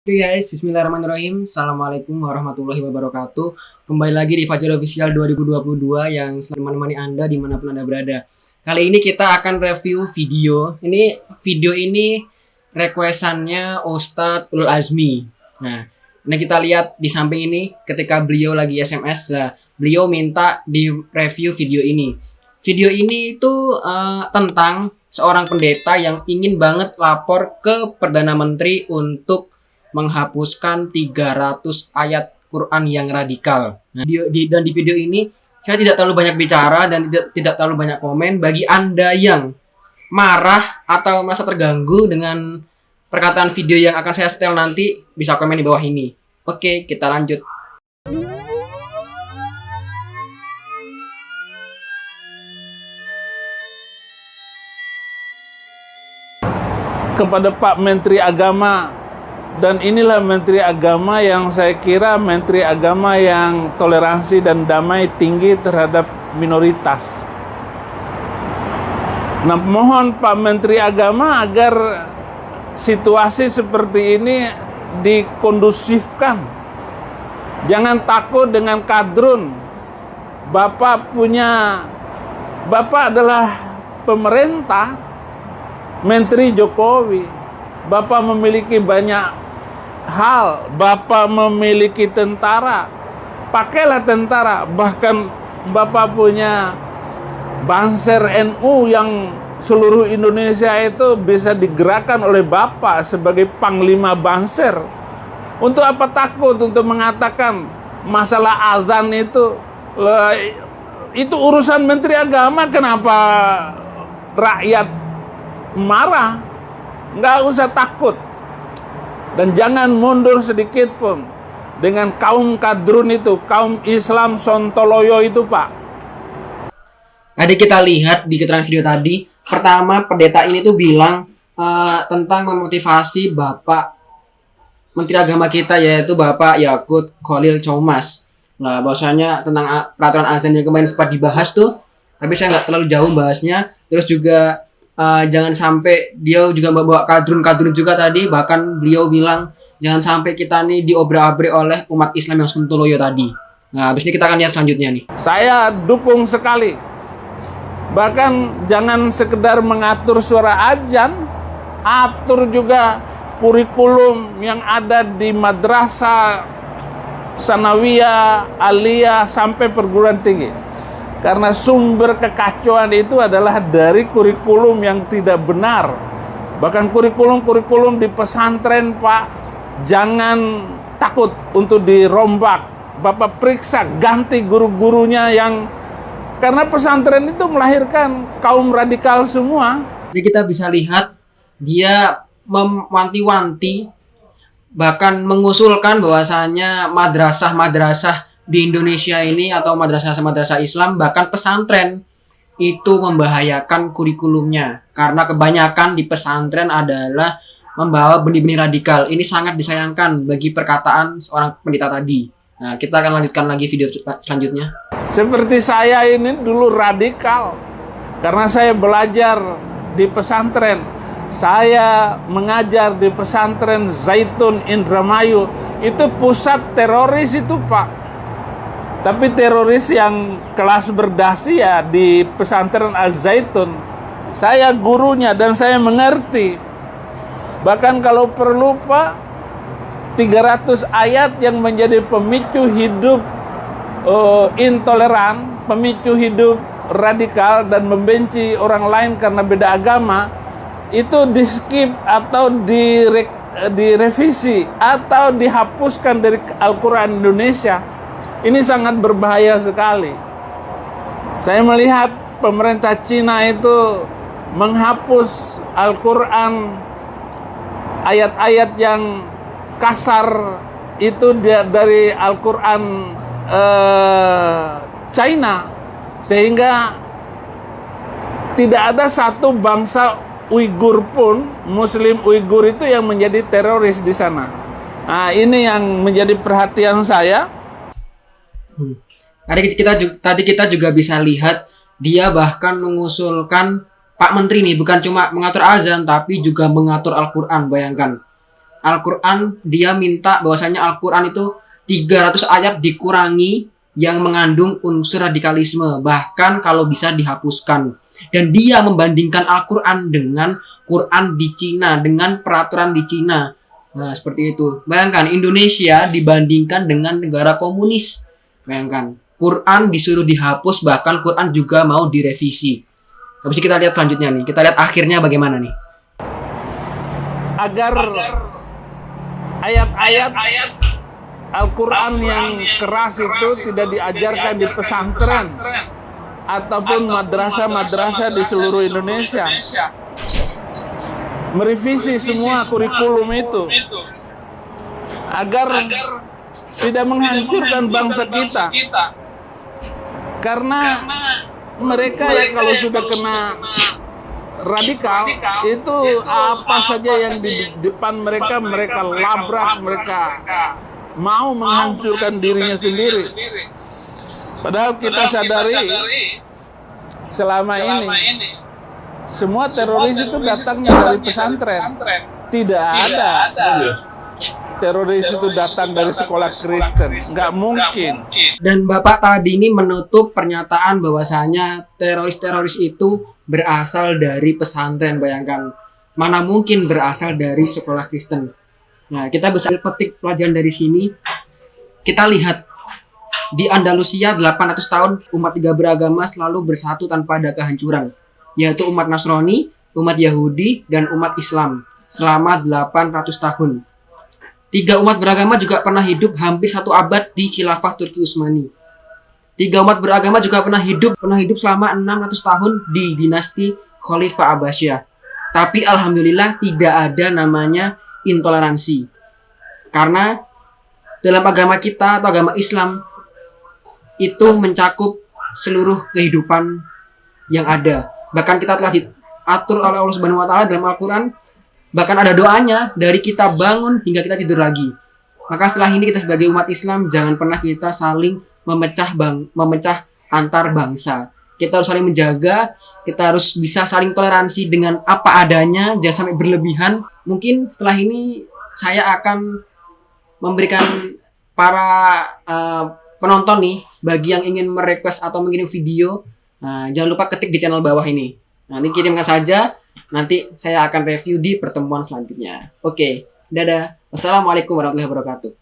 Oke guys, bismillahirrahmanirrahim. Assalamualaikum warahmatullahi wabarakatuh. Kembali lagi di Fajar Official 2022 yang selalu menemani Anda di mana pun Anda berada. Kali ini kita akan review video. Ini video ini requestannya Ustadz Ul Azmi. Nah, ini kita lihat di samping ini ketika beliau lagi SMS lah Beliau minta di review video ini. Video ini itu uh, tentang seorang pendeta yang ingin banget lapor ke Perdana Menteri untuk menghapuskan 300 ayat Quran yang radikal. Nah, di, di, dan di video ini saya tidak terlalu banyak bicara dan tidak, tidak terlalu banyak komen. Bagi Anda yang marah atau merasa terganggu dengan perkataan video yang akan saya setel nanti, bisa komen di bawah ini. Oke, kita lanjut. Kepada Pak Menteri Agama dan inilah menteri agama yang saya kira menteri agama yang toleransi dan damai tinggi terhadap minoritas. Nah, mohon Pak Menteri Agama agar situasi seperti ini dikondusifkan. Jangan takut dengan kadrun. Bapak punya Bapak adalah pemerintah, Menteri Jokowi. Bapak memiliki banyak hal Bapak memiliki tentara pakailah tentara. Bahkan Bapak punya Banser NU yang seluruh Indonesia itu bisa digerakkan oleh Bapak sebagai Panglima Banser. Untuk apa takut untuk mengatakan masalah azan itu? Itu urusan Menteri Agama. Kenapa rakyat marah? Nggak usah takut dan jangan mundur sedikit pun dengan kaum kadrun itu, kaum Islam Sontoloyo itu, Pak. Tadi kita lihat di keterangan video tadi, pertama pendeta ini tuh bilang uh, tentang memotivasi Bapak Menteri Agama kita yaitu Bapak Yakut Khalil Chomas. Nah, bahwasanya tentang peraturan azan yang kemarin sempat dibahas tuh, tapi saya nggak terlalu jauh bahasnya. Terus juga uh, jangan sampai dia juga membawa kadrun-kadrun juga tadi. Bahkan beliau bilang jangan sampai kita nih diobrak-abrik oleh umat Islam yang suntuloyo tadi. Nah habis ini kita akan lihat selanjutnya nih. Saya dukung sekali. Bahkan jangan sekedar mengatur suara ajan atur juga kurikulum yang ada di madrasah sanawiyah, aliyah sampai perguruan tinggi karena sumber kekacauan itu adalah dari kurikulum yang tidak benar. Bahkan kurikulum-kurikulum di pesantren, Pak, jangan takut untuk dirombak. Bapak periksa, ganti guru-gurunya yang karena pesantren itu melahirkan kaum radikal semua. Jadi kita bisa lihat dia mewanti-wanti bahkan mengusulkan bahwasanya madrasah-madrasah di Indonesia ini atau madrasah-madrasah Islam bahkan pesantren itu membahayakan kurikulumnya karena kebanyakan di pesantren adalah membawa benih-benih radikal. Ini sangat disayangkan bagi perkataan seorang pendeta tadi. Nah, kita akan lanjutkan lagi video selanjutnya. Seperti saya ini dulu radikal karena saya belajar di pesantren. Saya mengajar di pesantren Zaitun Indramayu. Itu pusat teroris itu, Pak tapi teroris yang kelas berdasi ya di pesantren Az-Zaitun, saya gurunya dan saya mengerti. Bahkan kalau perlu Pak, 300 ayat yang menjadi pemicu hidup uh, intoleran, pemicu hidup radikal dan membenci orang lain karena beda agama, itu di skip atau dire, direvisi atau dihapuskan dari Al-Quran Indonesia ini sangat berbahaya sekali. Saya melihat pemerintah Cina itu menghapus Al-Quran ayat-ayat yang kasar itu dari Al-Quran eh, China sehingga tidak ada satu bangsa Uighur pun Muslim Uighur itu yang menjadi teroris di sana. Nah ini yang menjadi perhatian saya Hmm. Tadi kita tadi kita juga bisa lihat dia bahkan mengusulkan Pak Menteri nih bukan cuma mengatur azan tapi juga mengatur Al-Qur'an bayangkan. Al-Quran dia minta bahwasanya Al-Quran itu 300 ayat dikurangi yang mengandung unsur radikalisme bahkan kalau bisa dihapuskan dan dia membandingkan Al-Quran dengan Quran di Cina dengan peraturan di Cina nah seperti itu bayangkan Indonesia dibandingkan dengan negara komunis bayangkan Quran disuruh dihapus bahkan Quran juga mau direvisi. Habis itu kita lihat selanjutnya nih. Kita lihat akhirnya bagaimana nih. Agar ayat-ayat Al-Quran yang keras itu tidak diajarkan di pesantren ataupun madrasah-madrasah di seluruh Indonesia. Merevisi semua kurikulum itu. Agar tidak menghancurkan bangsa kita. Karena mereka ya kalau sudah kena radikal itu apa saja yang di depan mereka mereka labrak mereka. mau menghancurkan dirinya sendiri. padahal kita sadari selama ini semua teroris itu datangnya dari pesantren. tidak ada teroris itu datang dari sekolah Kristen. Nggak mungkin. Dan Bapak tadi ini menutup pernyataan bahwasanya teroris-teroris itu berasal dari pesantren. Bayangkan, mana mungkin berasal dari sekolah Kristen. Nah, kita bisa petik pelajaran dari sini. Kita lihat di Andalusia 800 tahun umat tiga beragama selalu bersatu tanpa ada kehancuran, yaitu umat Nasrani, umat Yahudi, dan umat Islam selama 800 tahun. Tiga umat beragama juga pernah hidup hampir satu abad di khilafah Turki Utsmani. Tiga umat beragama juga pernah hidup pernah hidup selama 600 tahun di dinasti Khalifah Abbasiyah. Tapi alhamdulillah tidak ada namanya intoleransi. Karena dalam agama kita atau agama Islam itu mencakup seluruh kehidupan yang ada. Bahkan kita telah diatur oleh Allah Subhanahu wa taala dalam Al-Qur'an Bahkan ada doanya dari kita bangun hingga kita tidur lagi. Maka setelah ini kita sebagai umat Islam jangan pernah kita saling memecah bang, memecah antar bangsa. Kita harus saling menjaga, kita harus bisa saling toleransi dengan apa adanya, jangan sampai berlebihan. Mungkin setelah ini saya akan memberikan para uh, penonton nih, bagi yang ingin merequest atau mengirim video, uh, jangan lupa ketik di channel bawah ini. Nanti kirimkan saja Nanti saya akan review di pertemuan selanjutnya. Oke, dadah. Wassalamualaikum warahmatullahi wabarakatuh.